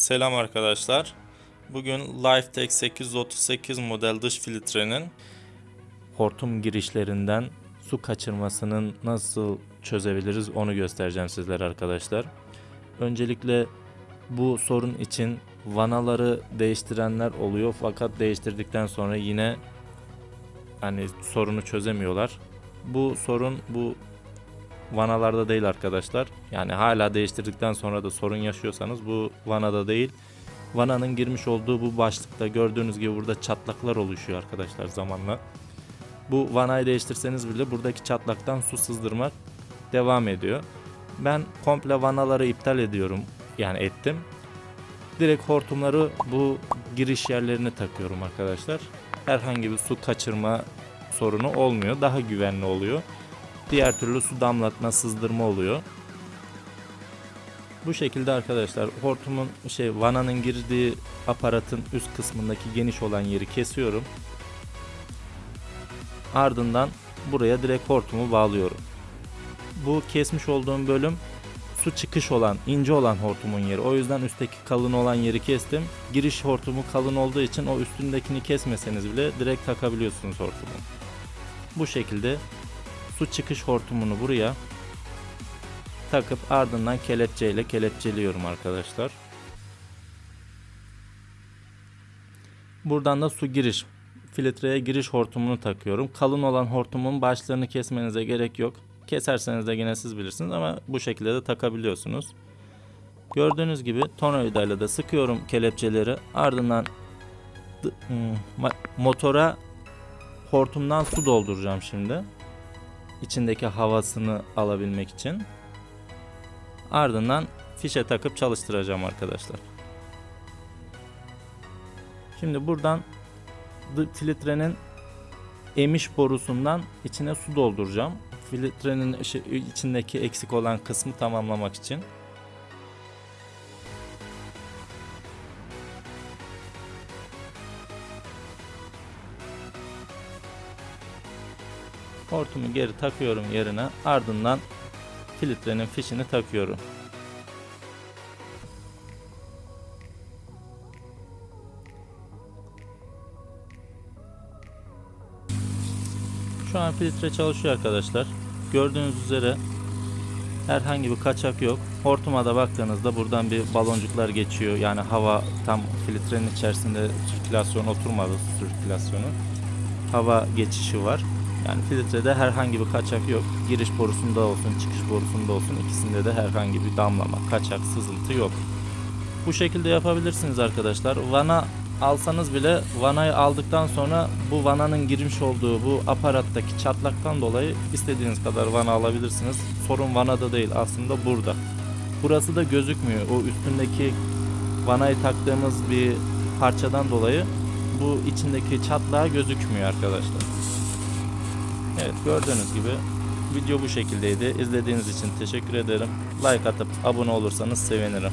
Selam arkadaşlar. Bugün Lifetech 838 model dış filtrenin hortum girişlerinden su kaçırmasının nasıl çözebiliriz onu göstereceğim sizlere arkadaşlar. Öncelikle bu sorun için vanaları değiştirenler oluyor fakat değiştirdikten sonra yine hani sorunu çözemiyorlar. Bu sorun bu vanalarda değil arkadaşlar. Yani hala değiştirdikten sonra da sorun yaşıyorsanız bu vanada değil. Vananın girmiş olduğu bu başlıkta gördüğünüz gibi burada çatlaklar oluşuyor arkadaşlar zamanla. Bu vanayı değiştirseniz bile buradaki çatlaktan su sızdırmak devam ediyor. Ben komple vanaları iptal ediyorum. Yani ettim. Direkt hortumları bu giriş yerlerine takıyorum arkadaşlar. Herhangi bir su kaçırma sorunu olmuyor. Daha güvenli oluyor. Diğer türlü su damlatma, sızdırma oluyor. Bu şekilde arkadaşlar hortumun şey vananın girdiği aparatın üst kısmındaki geniş olan yeri kesiyorum. Ardından buraya direkt hortumu bağlıyorum. Bu kesmiş olduğum bölüm su çıkış olan, ince olan hortumun yeri. O yüzden üstteki kalın olan yeri kestim. Giriş hortumu kalın olduğu için o üstündekini kesmeseniz bile direkt takabiliyorsunuz hortumu. Bu şekilde su çıkış hortumunu buraya takıp ardından kelepçeyle kelepçeliyorum arkadaşlar. Buradan da su giriş filtreye giriş hortumunu takıyorum. Kalın olan hortumun başlarını kesmenize gerek yok. Keserseniz de yine siz bilirsiniz ama bu şekilde de takabiliyorsunuz. Gördüğünüz gibi tornavidayla da sıkıyorum kelepçeleri. Ardından motora hortumdan su dolduracağım şimdi içindeki havasını alabilmek için. Ardından fişe takıp çalıştıracağım arkadaşlar. Şimdi buradan filtrenin emiş borusundan içine su dolduracağım. Filtrenin içindeki eksik olan kısmı tamamlamak için. Hortumu geri takıyorum yerine. Ardından filtrenin fişini takıyorum. Şu an filtre çalışıyor arkadaşlar. Gördüğünüz üzere herhangi bir kaçak yok. Hortuma da baktığınızda buradan bir baloncuklar geçiyor. Yani hava tam filtrenin içerisinde sirkülasyon oturmadı sirkülasyonu. Hava geçişi var. Yani filtrede herhangi bir kaçak yok. Giriş borusunda olsun, çıkış borusunda olsun ikisinde de herhangi bir damlama, kaçak, sızıntı yok. Bu şekilde yapabilirsiniz arkadaşlar. Vana alsanız bile vanayı aldıktan sonra bu vananın girmiş olduğu bu aparattaki çatlaktan dolayı istediğiniz kadar vana alabilirsiniz. Sorun vanada değil aslında burada. Burası da gözükmüyor. O üstündeki vanayı taktığımız bir parçadan dolayı bu içindeki çatlağı gözükmüyor arkadaşlar. Evet gördüğünüz gibi video bu şekildeydi. İzlediğiniz için teşekkür ederim. Like atıp abone olursanız sevinirim.